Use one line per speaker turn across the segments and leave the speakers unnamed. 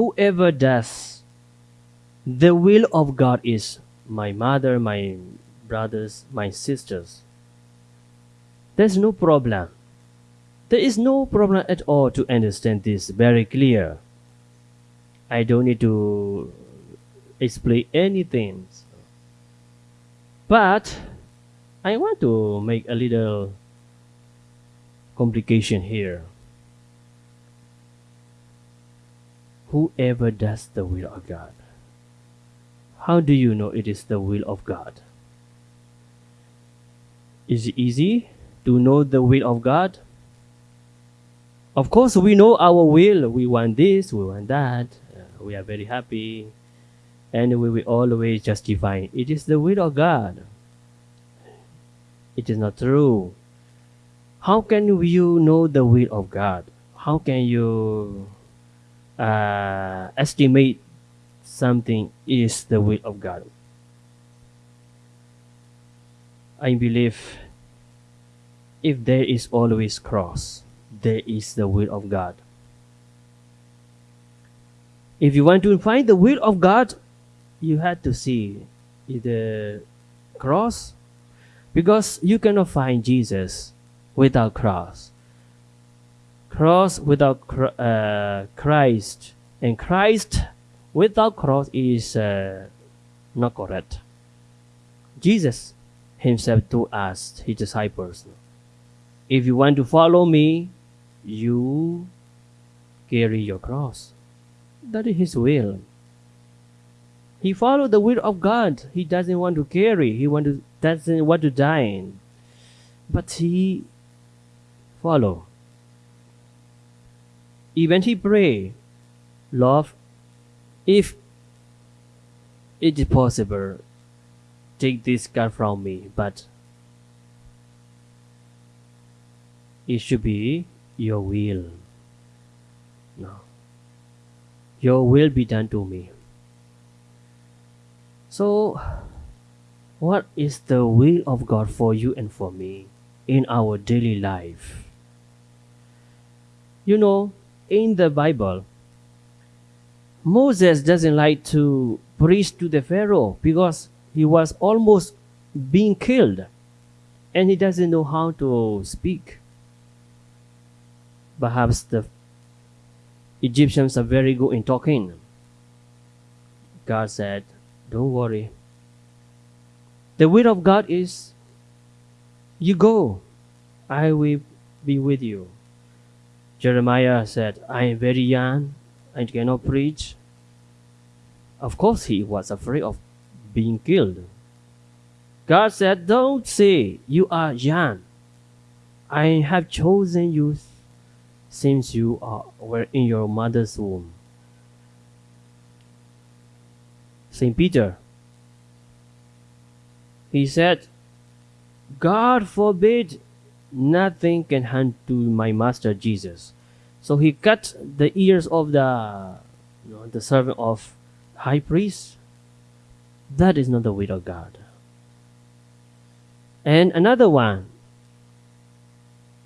whoever does the will of God is my mother, my brothers, my sisters. There's no problem. There is no problem at all to understand this very clear. I don't need to explain anything. But I want to make a little complication here. Whoever does the will of God. How do you know it is the will of God? Is it easy to know the will of God? Of course, we know our will. We want this, we want that. Uh, we are very happy. And we will always justify it is the will of God. It is not true. How can you know the will of God? How can you uh, estimate something is the will of God. I believe if there is always cross, there is the will of God. If you want to find the will of God, you have to see the cross because you cannot find Jesus without cross cross without uh, Christ and Christ without cross is uh, not correct. Jesus himself told us, his disciples, if you want to follow me, you carry your cross. That is his will. He followed the will of God. He doesn't want to carry. He want to, doesn't want to die. But he follow even he pray, Love, if it is possible, take this gun from me, but it should be your will. No. Your will be done to me. So, what is the will of God for you and for me in our daily life? You know, in the Bible, Moses doesn't like to preach to the Pharaoh because he was almost being killed and he doesn't know how to speak. Perhaps the Egyptians are very good in talking. God said, Don't worry. The will of God is you go, I will be with you. Jeremiah said, I am very young, I cannot preach. Of course, he was afraid of being killed. God said, Don't say you are young. I have chosen you since you are, were in your mother's womb. St. Peter, he said, God forbid nothing can harm to my master Jesus. So he cut the ears of the you know, the servant of high priest. That is not the will of God. And another one,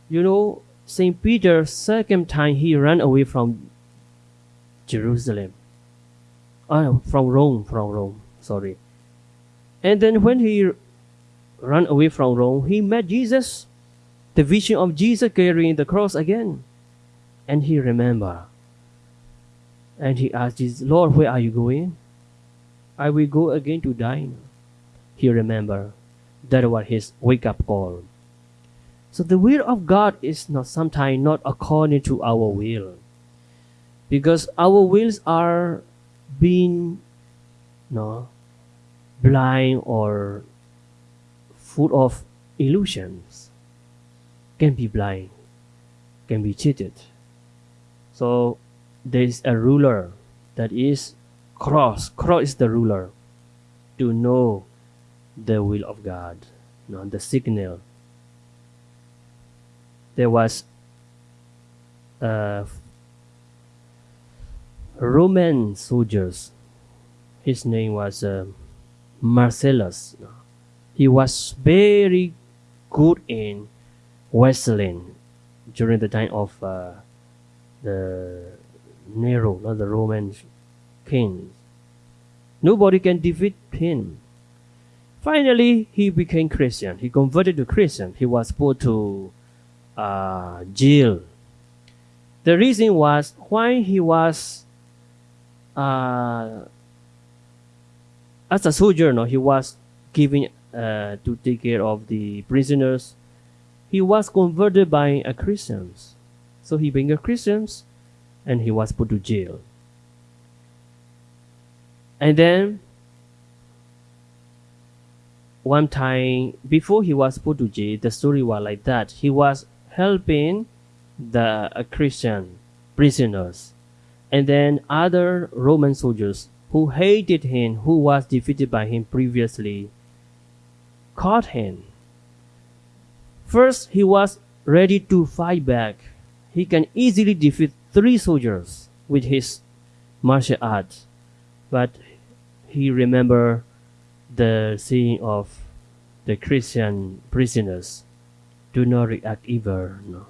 you know, Saint Peter second time he ran away from Jerusalem. Oh, from Rome, from Rome. Sorry. And then when he ran away from Rome, he met Jesus the vision of Jesus carrying the cross again. And he remembered. And he asked Jesus, Lord, where are you going? I will go again to dine. He remembered. That was his wake up call. So the will of God is not sometimes not according to our will. Because our wills are being no blind or full of illusions can be blind, can be cheated. So there is a ruler that is cross. Cross is the ruler to know the will of God, not the signal. There was a Roman soldiers. His name was uh, Marcellus. He was very good in wrestling during the time of uh, the Nero, not the Roman king. Nobody can defeat him. Finally, he became Christian. He converted to Christian. He was put to uh, jail. The reason was why he was uh, as a sojourner, he was given uh, to take care of the prisoners. He was converted by a Christians. So he became a Christians and he was put to jail. And then one time before he was put to jail, the story was like that. He was helping the Christian prisoners, and then other Roman soldiers who hated him, who was defeated by him previously, caught him. First, he was ready to fight back. He can easily defeat three soldiers with his martial arts, but he remembered the saying of the Christian prisoners do not react evil, no.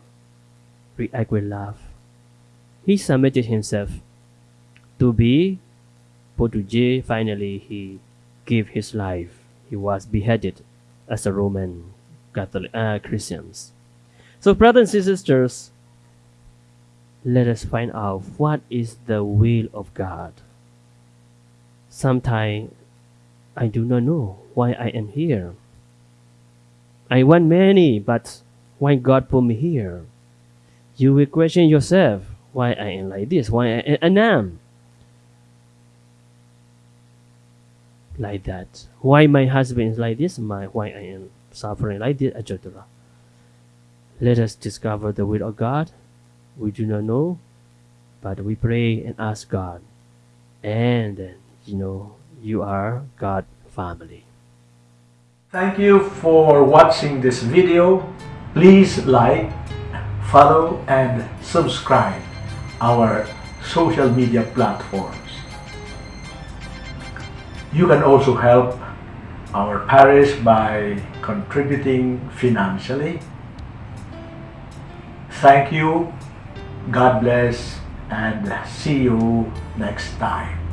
react with love. He submitted himself to be jail. Finally, he gave his life. He was beheaded as a Roman Catholic uh, Christians. So, brothers and sisters, let us find out what is the will of God. Sometimes I do not know why I am here. I want many, but why God put me here? You will question yourself why I am like this, why I am like that, why my husband is like this, my why I am suffering like this, etc. Let us discover the will of God. We do not know, but we pray and ask God, and you know you are God family.
Thank you for watching this video. Please like, follow and subscribe our social media platforms. You can also help our parish by contributing financially. Thank you, God bless, and see you next time.